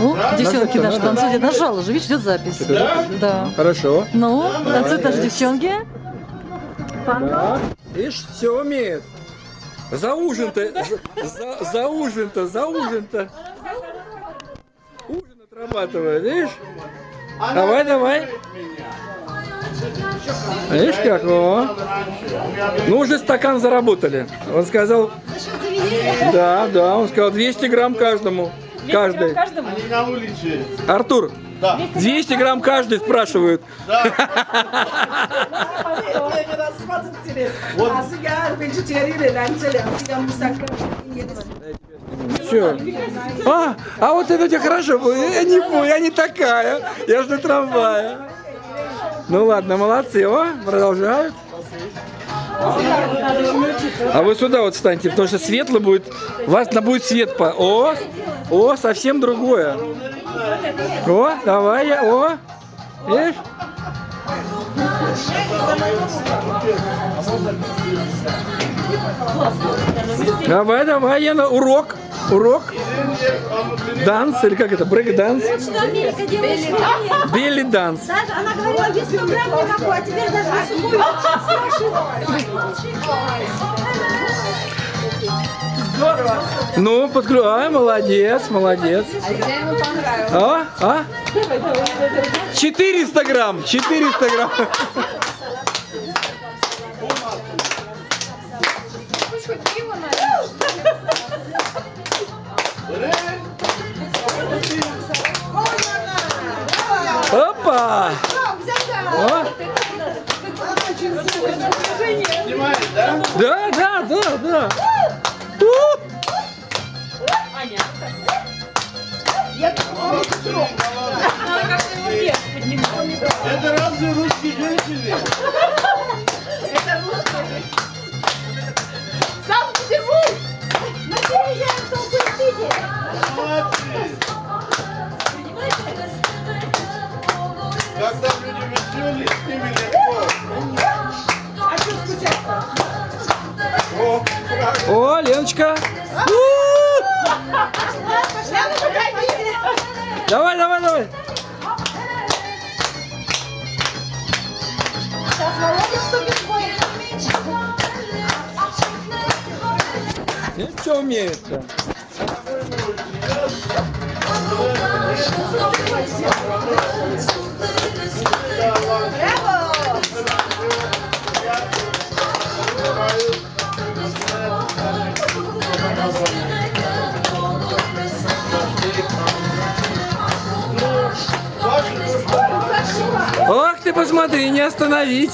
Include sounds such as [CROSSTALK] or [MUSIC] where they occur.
О, девчонки наши танцуют. Я нажала уже, видишь, идет запись. Да? Да. Хорошо. Ну, танцуют наши девчонки. Да. Видишь, все умеет. За ужин-то, за, за- за ужин-то, за ужин-то. Ужин отрабатывает, видишь? Давай, давай. Видишь как? О. Ну, уже стакан заработали. Он сказал... Да, да, он сказал 200 грамм каждому. Каждый. Каждому. Они на улице. Артур, Да. 200 грамм каждый спрашивают. Че? [LAUGHS] А, а вот это у тебя хорошо было. Я не понял, я не такая. Я же на трамвае. Ну ладно, молодцы. О, продолжают. А вы сюда вот встаньте, потому что светло будет. Вас на будет свет по. О, о, совсем другое. О, давай я. О, видишь? Давай, давай, я на урок. Урок. Данс или как это? Брейк данс? Что Америка делает? что нет? Белли данс. Даже она говорила, без 100 грамм никакой, а теперь даже. Ну, подключай. А, молодец, молодец. А, а? 400 грамм, 400 грамм. Опа! О, Снимает, да? да, да, да, да. У! Это разве русские женщины? Санкт-Петербург! Когда люди веселые, с ними легко. О, как О, Леночка. У! Давай, давай, давай. Все умеет-то. Ох ты, посмотри, не остановить.